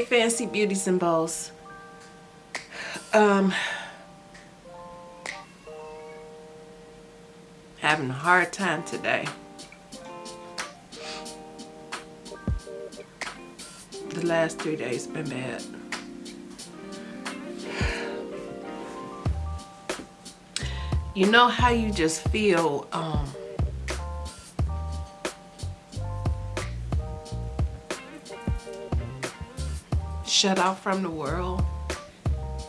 Fancy Beauties and Bows. Um, having a hard time today. The last three days been bad. You know how you just feel, um, shut off from the world.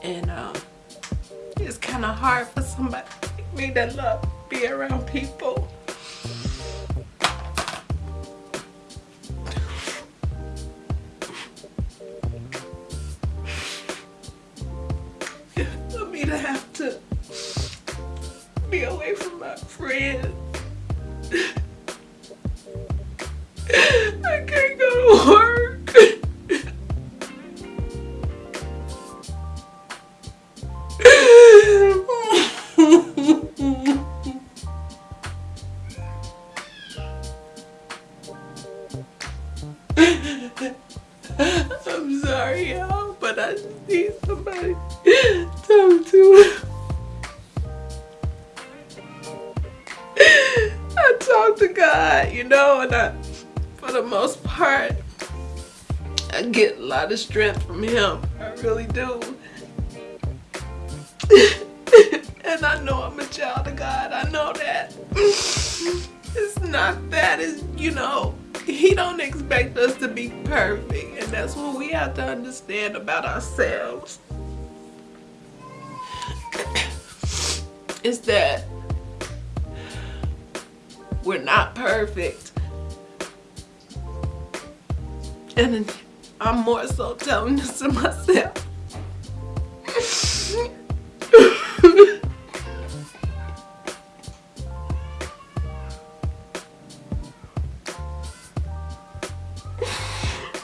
And um, it's kind of hard for somebody like me that love be around people and I, for the most part, I get a lot of strength from Him. I really do. and I know I'm a child of God. I know that. It's not that. It's, you know, He don't expect us to be perfect. And that's what we have to understand about ourselves. Is that we're not perfect. And I'm more so telling this to myself.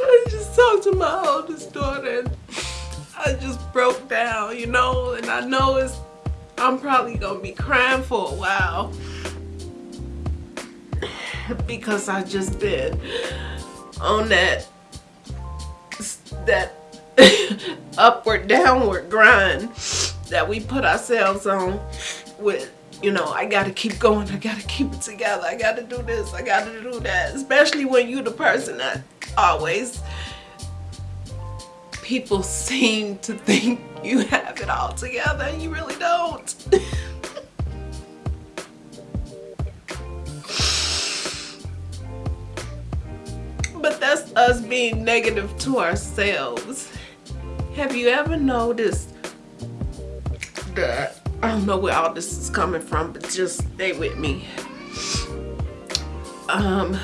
I just talked to my oldest daughter and I just broke down, you know, and I know it's I'm probably gonna be crying for a while because I just been on that that upward downward grind that we put ourselves on with you know I gotta keep going I gotta keep it together I gotta do this I gotta do that. Especially when you're the person that always people seem to think you have it all together and you really don't but that's us being negative to ourselves. Have you ever noticed that I don't know where all this is coming from but just stay with me. Um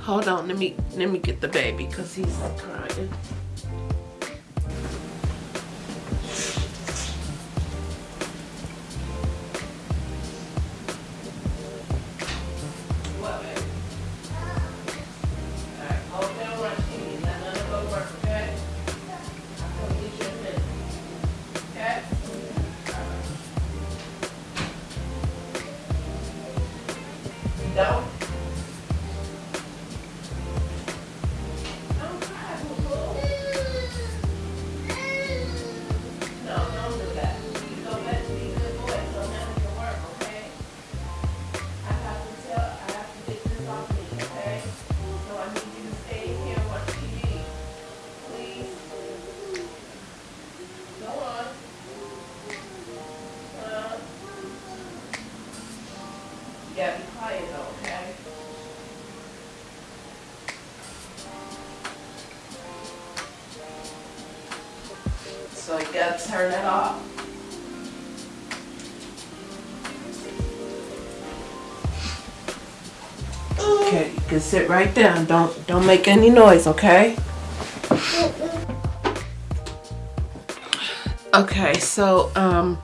hold on let me let me get the baby because he's crying turn it off. Okay, you can sit right down. Don't don't make any noise, okay? Okay, so um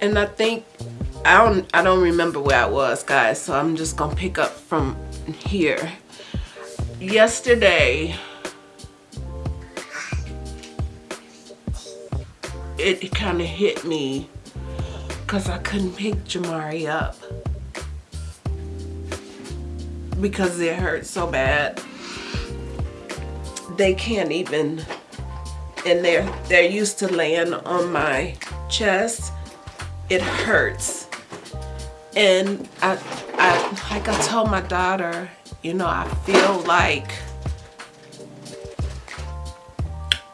and I think I don't I don't remember where I was, guys, so I'm just gonna pick up from here. Yesterday it kind of hit me because I couldn't pick Jamari up because it hurt so bad. They can't even, and they're they're used to laying on my chest. It hurts, and I, I like I told my daughter, you know, I feel like,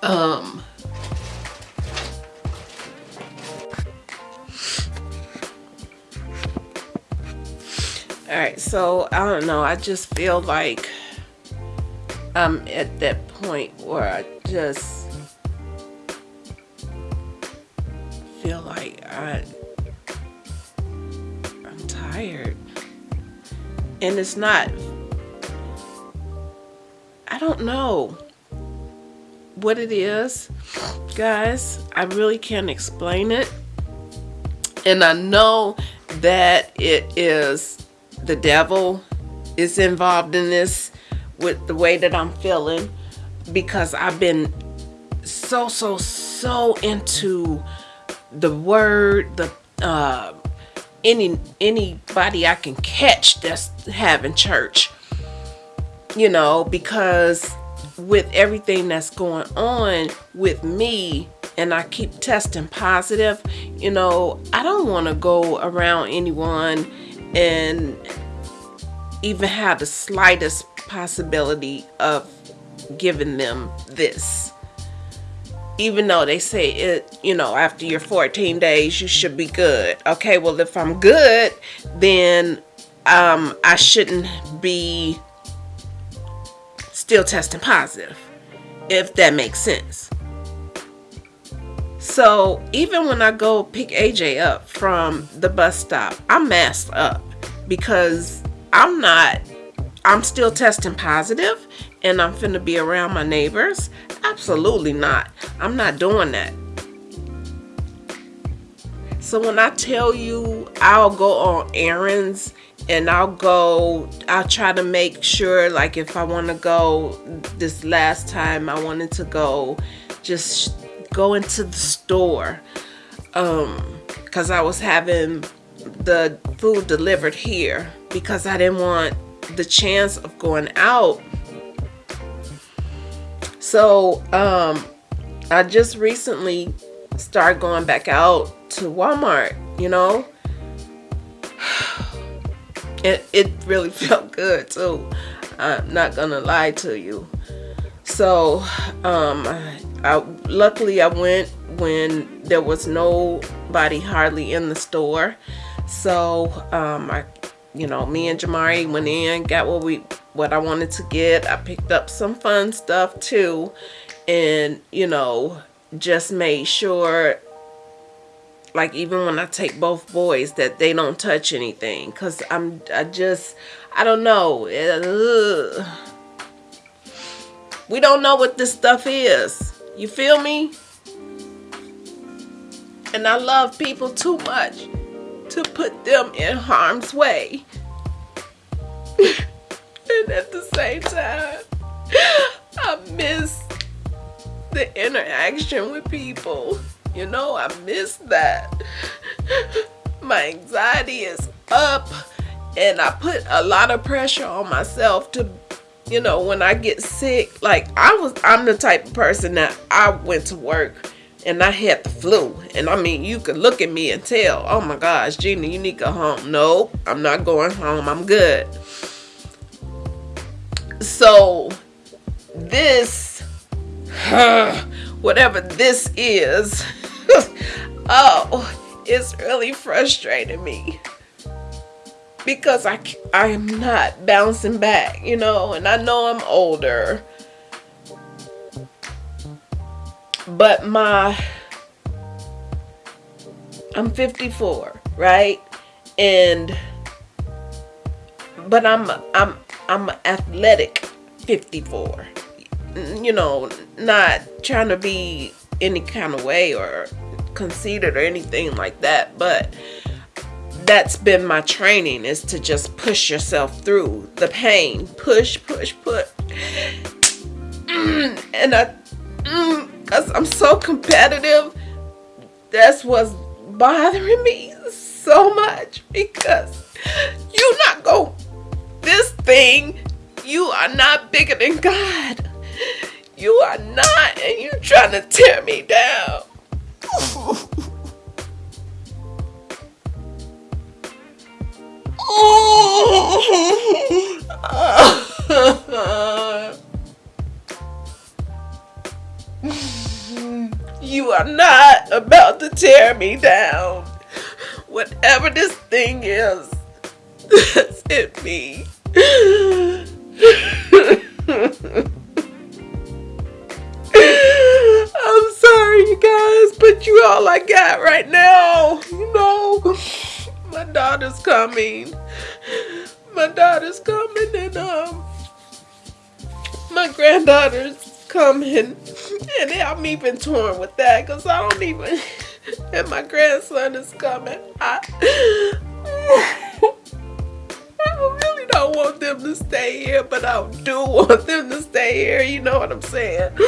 um, all right so i don't know i just feel like i'm at that point where i just and it's not i don't know what it is guys. I really can't explain it. And i know that it is the devil is involved in this with the way that I'm feeling because I've been so so so into the word the uh any anybody I can catch that's having church you know because with everything that's going on with me and I keep testing positive you know I don't want to go around anyone and even have the slightest possibility of giving them this even though they say it you know after your 14 days you should be good okay well if i'm good then um i shouldn't be still testing positive if that makes sense so even when I go pick AJ up from the bus stop, I'm masked up because I'm not, I'm still testing positive and I'm finna be around my neighbors. Absolutely not. I'm not doing that. So when I tell you I'll go on errands and I'll go, I'll try to make sure like if I want to go this last time I wanted to go just go into the store um because I was having the food delivered here because I didn't want the chance of going out so um I just recently started going back out to Walmart you know it, it really felt good too I'm not gonna lie to you so um I, luckily I went when there was nobody hardly in the store. So um, I, you know, me and Jamari went in, got what we what I wanted to get. I picked up some fun stuff too, and you know, just made sure like even when I take both boys that they don't touch anything because I'm I just I don't know we don't know what this stuff is you feel me? And I love people too much to put them in harm's way. and at the same time, I miss the interaction with people. You know, I miss that. My anxiety is up and I put a lot of pressure on myself to you know, when I get sick, like I was, I'm the type of person that I went to work and I had the flu. And I mean, you could look at me and tell, oh my gosh, Gina, you need to go home. No, I'm not going home. I'm good. So this, whatever this is, oh, it's really frustrating me because I, I am not bouncing back, you know, and I know I'm older. But my, I'm 54, right? And, but I'm, I'm, I'm athletic 54. You know, not trying to be any kind of way or conceited or anything like that, but that's been my training is to just push yourself through the pain push push push mm, and I mm, I'm so competitive that's what's bothering me so much because you're not go this thing you are not bigger than God. You are not and you trying to tear me down. you are not about to tear me down. Whatever this thing is, that's in me. I'm sorry, you guys, but you all I got right now. You know, my daughter's coming. My daughter's coming, and um, my granddaughter's coming, and I'm even torn with that because I don't even. And my grandson is coming. I, don't want them to stay here, but I do want them to stay here. You know what I'm saying?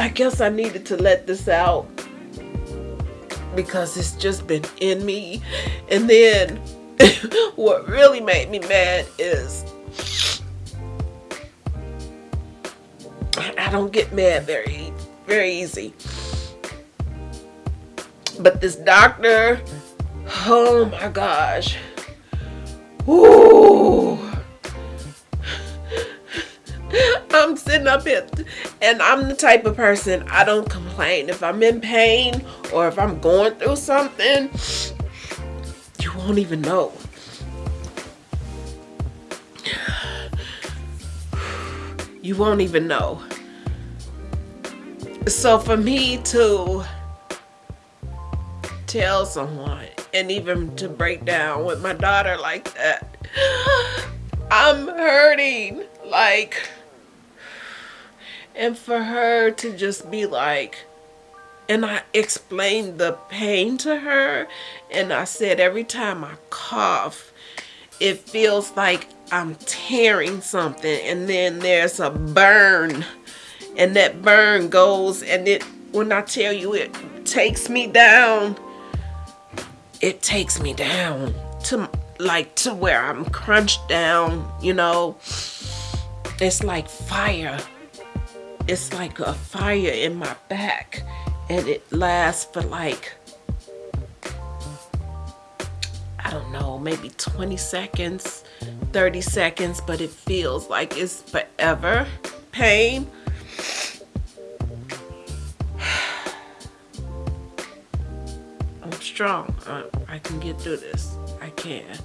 I guess I needed to let this out because it's just been in me. And then what really made me mad is I don't get mad very, very easy. But this doctor, oh my gosh. Ooh. I'm sitting up here and I'm the type of person I don't complain. If I'm in pain or if I'm going through something, you won't even know. You won't even know. So for me to tell someone and even to break down with my daughter like that, I'm hurting. Like, and for her to just be like, and I explained the pain to her, and I said every time I cough, it feels like I'm tearing something, and then there's a burn, and that burn goes, and it, when I tell you it takes me down, it takes me down to like to where I'm crunched down, you know. It's like fire. It's like a fire in my back and it lasts for like I don't know, maybe 20 seconds, 30 seconds, but it feels like it's forever pain. Strong. I, I can get through this. I can.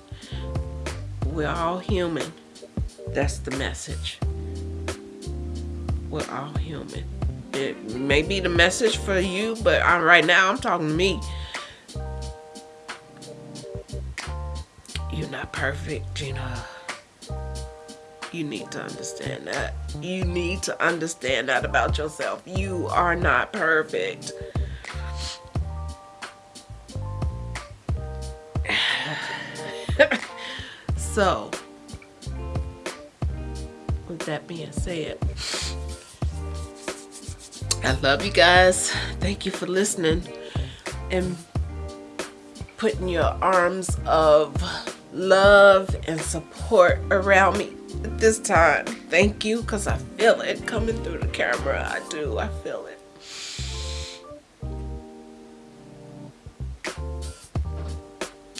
We're all human. That's the message. We're all human. It may be the message for you, but I, right now I'm talking to me. You're not perfect, Gina. You need to understand that. You need to understand that about yourself. You are not perfect. So, with that being said, I love you guys. Thank you for listening and putting your arms of love and support around me at this time. Thank you because I feel it coming through the camera. I do. I feel it.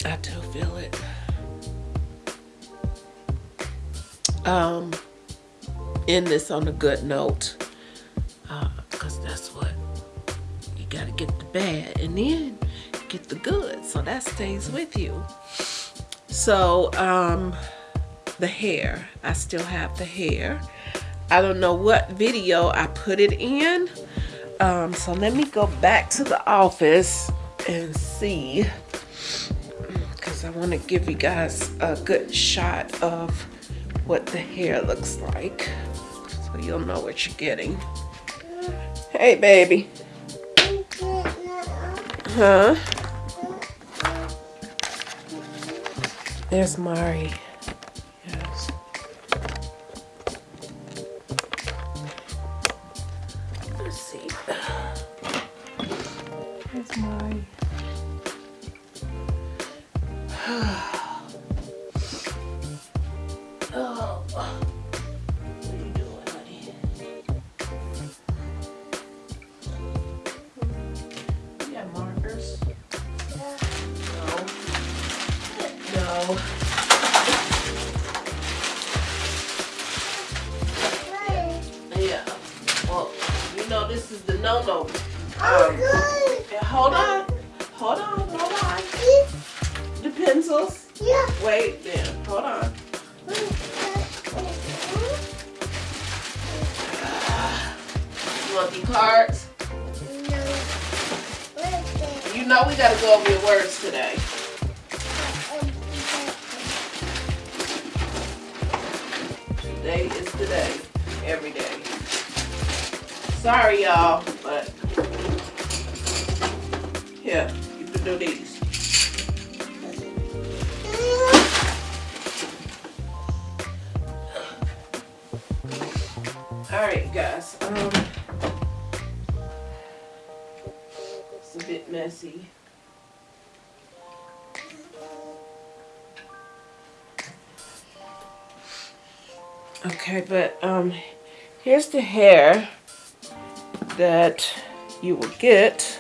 I do feel it. Um, end this on a good note because that's what you got to get the bad and then get the good so that stays with you. So um the hair. I still have the hair. I don't know what video I put it in. Um so let me go back to the office and see because I want to give you guys a good shot of what the hair looks like. So you'll know what you're getting. Hey, baby. Huh? There's Mari. Yes. Let's see. There's Mari. Know we gotta go over your words today. Today is today. Every day. Sorry y'all, but here, you can do these. Alright guys, um messy. Okay, but um here's the hair that you will get.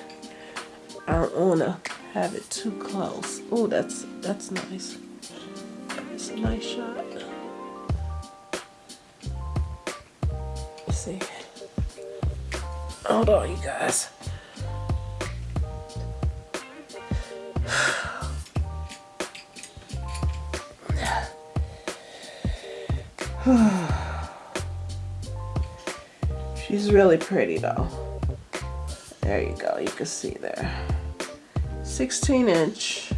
I don't wanna have it too close. Oh, that's that's nice. It's a nice shot. Let's see. Hold on, you guys. She's really pretty though. There you go, you can see there. 16 inch.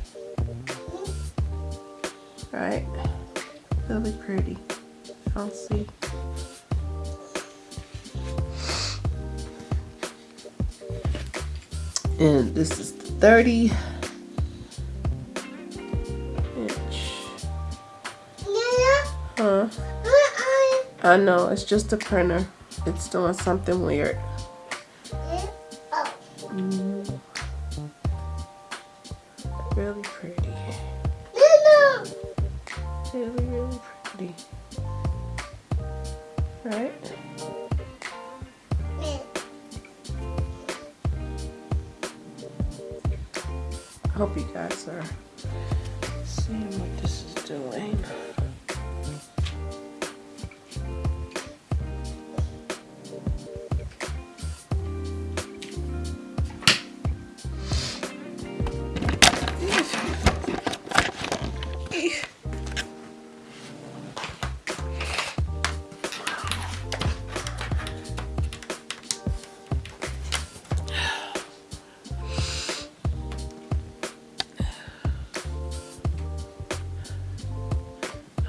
Right? Really pretty. I'll see. And this is the 30 inch. Huh? I know, it's just a printer. It's doing something weird.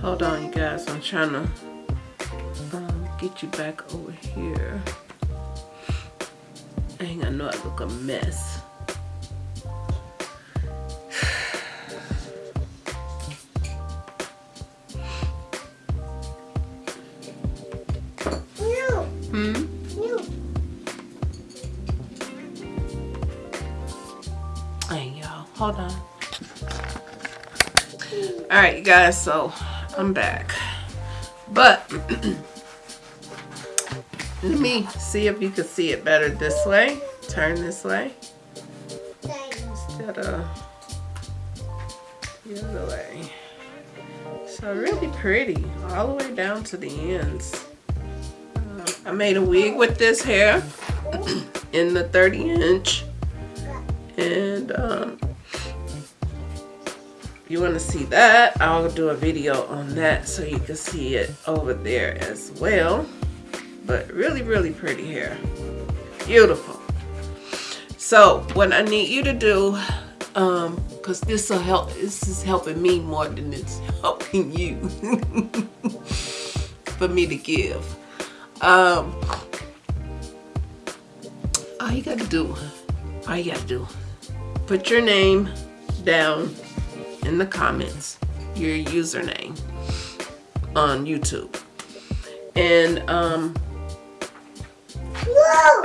Hold on, you guys. I'm trying to um, get you back over here. Dang, I know I look a mess. Hmm? Hold on. All right, you guys. So I'm back. But let me see if you can see it better this way. Turn this way instead of the other way. So really pretty, all the way down to the ends. Uh, I made a wig with this hair in the 30 inch. And um, you want to see that, I'll do a video on that so you can see it over there as well. But really, really pretty hair. Beautiful. So what I need you to do, um, cause this will help, this is helping me more than it's helping you for me to give. Um, all you gotta do, all you gotta do, put your name down in the comments your username on YouTube. And um,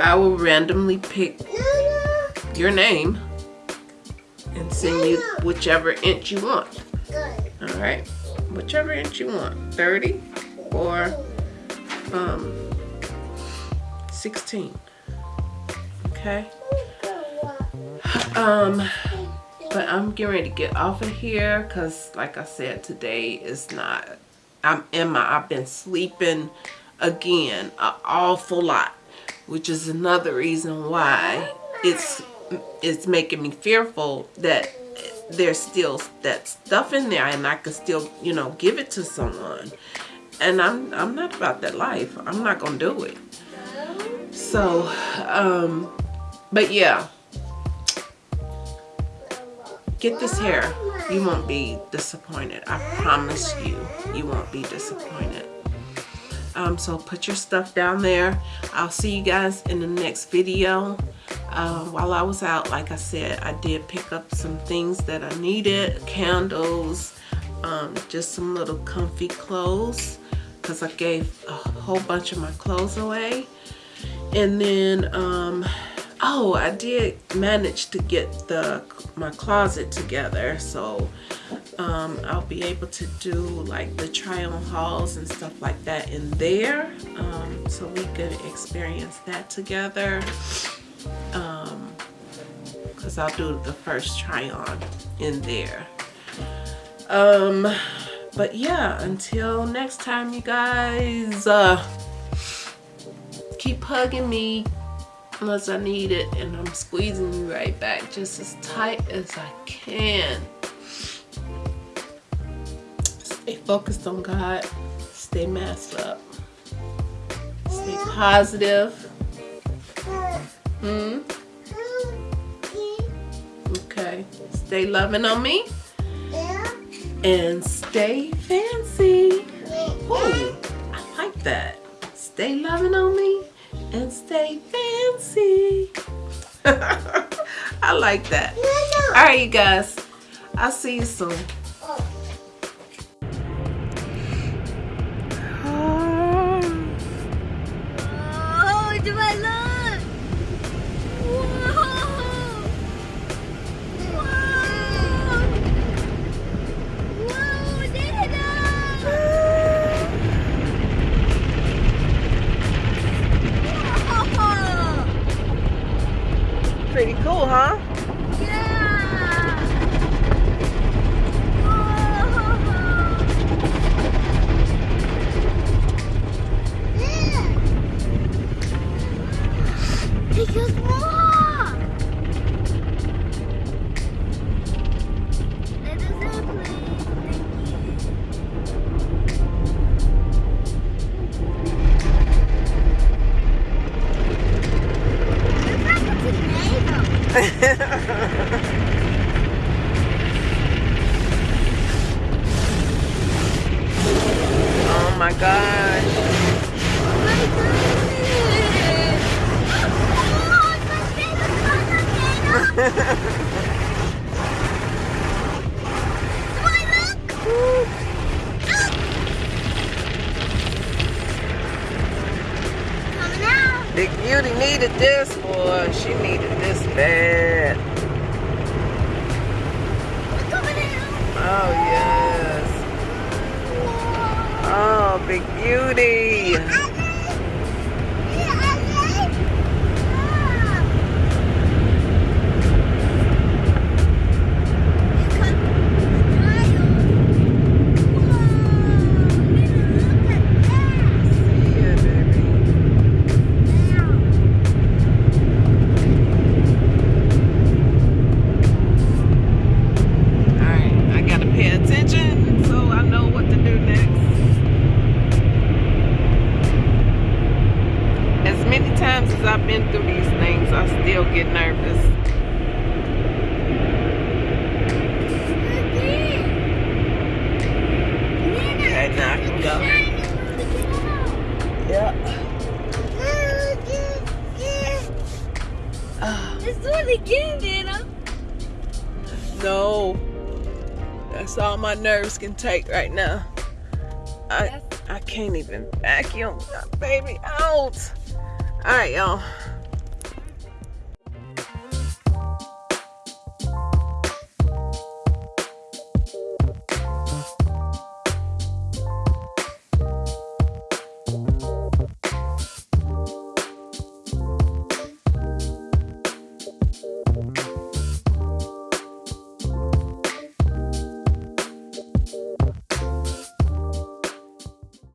I will randomly pick your name and send you whichever inch you want. All right, whichever inch you want, 30 or um, 16. Okay. Um, but I'm getting ready to get off of here because, like I said, today is not. I'm in my. I've been sleeping again an awful lot, which is another reason why it's it's making me fearful that there's still that stuff in there and I could still, you know, give it to someone. And I'm I'm not about that life. I'm not gonna do it. So, um, but yeah. Get this hair. You won't be disappointed. I promise you, you won't be disappointed. Um, so put your stuff down there. I'll see you guys in the next video. Uh, while I was out, like I said, I did pick up some things that I needed. Candles, um, just some little comfy clothes because I gave a whole bunch of my clothes away. And then, um, oh, I did manage to get the my closet together. So um, I'll be able to do like the try on hauls and stuff like that in there um, so we could experience that together because um, I'll do the first try on in there um but yeah until next time you guys uh keep hugging me unless I need it and I'm squeezing you right back just as tight as I can Stay focused on God. Stay masked up. Stay positive. Hmm? Okay. Stay loving on me. And stay fancy. Ooh, I like that. Stay loving on me and stay fancy. I like that. All right, you guys. I'll see you soon. My nerves can take right now. I I can't even vacuum baby out. Alright, y'all.